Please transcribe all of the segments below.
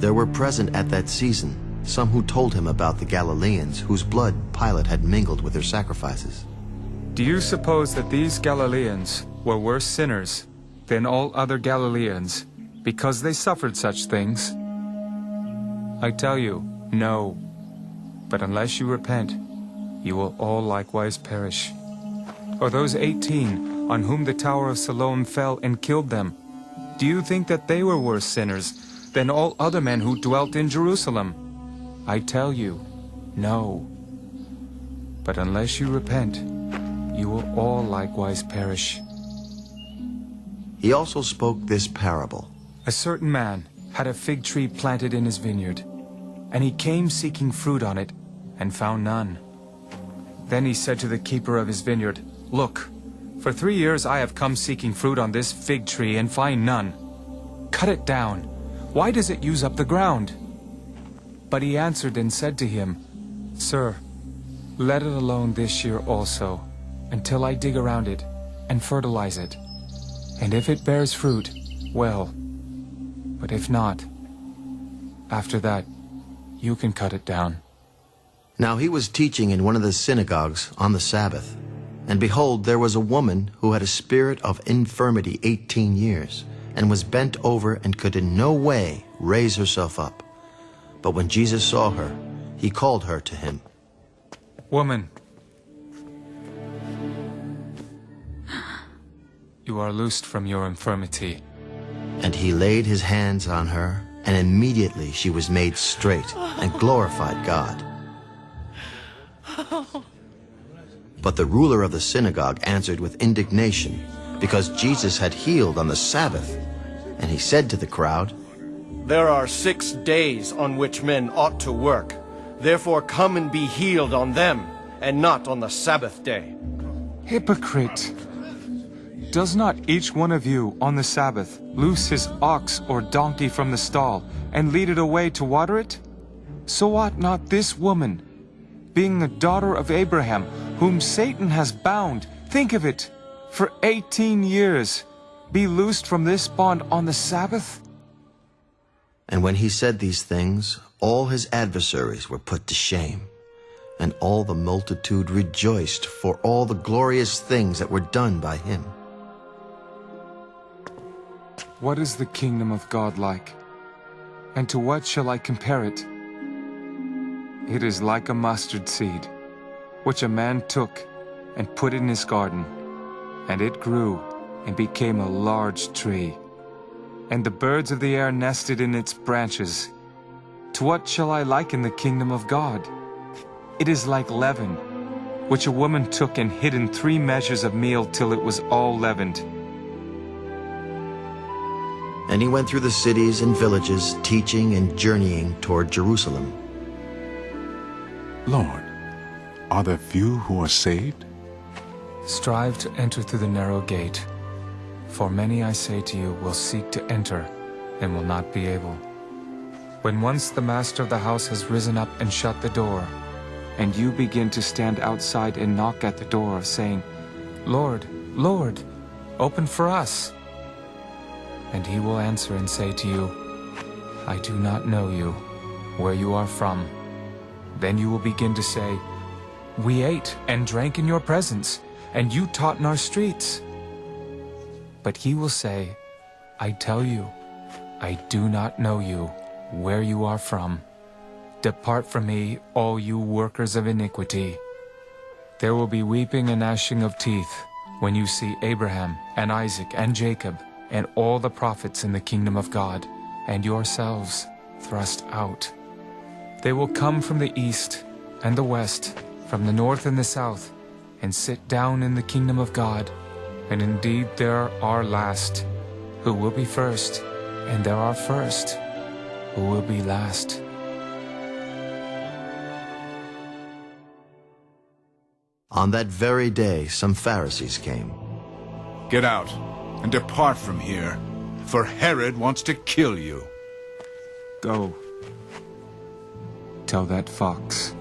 There were present at that season some who told him about the Galileans whose blood Pilate had mingled with their sacrifices. Do you suppose that these Galileans were worse sinners than all other Galileans because they suffered such things? I tell you, no. But unless you repent, you will all likewise perish. Or those eighteen on whom the Tower of Siloam fell and killed them, do you think that they were worse sinners than all other men who dwelt in Jerusalem? I tell you, no. But unless you repent, you will all likewise perish. He also spoke this parable. A certain man had a fig tree planted in his vineyard, and he came seeking fruit on it, and found none. Then he said to the keeper of his vineyard, Look, for three years I have come seeking fruit on this fig tree and find none. Cut it down. Why does it use up the ground? But he answered and said to him, Sir, let it alone this year also, until I dig around it and fertilize it. And if it bears fruit, well. But if not, after that, you can cut it down. Now he was teaching in one of the synagogues on the Sabbath. And behold, there was a woman who had a spirit of infirmity eighteen years, and was bent over and could in no way raise herself up. But when Jesus saw her, he called her to him. Woman, you are loosed from your infirmity. And he laid his hands on her, and immediately she was made straight and glorified God. Oh. But the ruler of the synagogue answered with indignation, because Jesus had healed on the Sabbath. And he said to the crowd, There are six days on which men ought to work. Therefore come and be healed on them, and not on the Sabbath day. Hypocrite! Does not each one of you on the Sabbath loose his ox or donkey from the stall and lead it away to water it? So ought not this woman, being the daughter of Abraham, whom Satan has bound, think of it, for 18 years, be loosed from this bond on the Sabbath? And when he said these things, all his adversaries were put to shame. And all the multitude rejoiced for all the glorious things that were done by him. What is the kingdom of God like? And to what shall I compare it? It is like a mustard seed, which a man took and put in his garden, and it grew and became a large tree. And the birds of the air nested in its branches. To what shall I liken the kingdom of God? It is like leaven, which a woman took and hid in three measures of meal till it was all leavened. And he went through the cities and villages, teaching and journeying toward Jerusalem. Lord, are there few who are saved? Strive to enter through the narrow gate. For many, I say to you, will seek to enter and will not be able. When once the master of the house has risen up and shut the door, and you begin to stand outside and knock at the door, saying, Lord, Lord, open for us. And he will answer and say to you, I do not know you, where you are from. Then you will begin to say, We ate and drank in your presence, and you taught in our streets. But he will say, I tell you, I do not know you, where you are from. Depart from me, all you workers of iniquity. There will be weeping and gnashing of teeth when you see Abraham and Isaac and Jacob and all the prophets in the kingdom of God, and yourselves thrust out. They will come from the east and the west, from the north and the south, and sit down in the kingdom of God. And indeed there are last, who will be first, and there are first, who will be last. On that very day, some Pharisees came. Get out and depart from here, for Herod wants to kill you. Go. Tell that fox,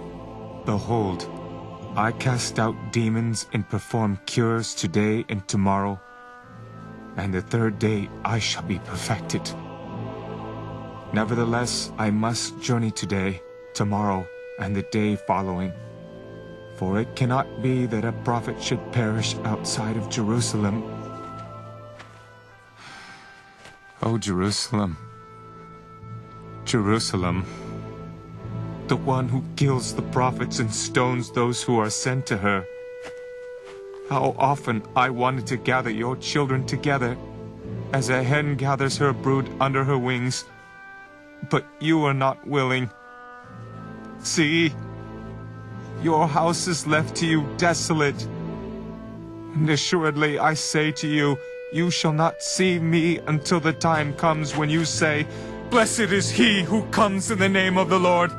Behold, I cast out demons and perform cures today and tomorrow, and the third day I shall be perfected. Nevertheless, I must journey today, tomorrow, and the day following. For it cannot be that a prophet should perish outside of Jerusalem. O Jerusalem, Jerusalem, the one who kills the prophets and stones those who are sent to her. How often I wanted to gather your children together, as a hen gathers her brood under her wings, but you are not willing. See, your house is left to you desolate. And assuredly I say to you, you shall not see me until the time comes when you say, Blessed is he who comes in the name of the Lord.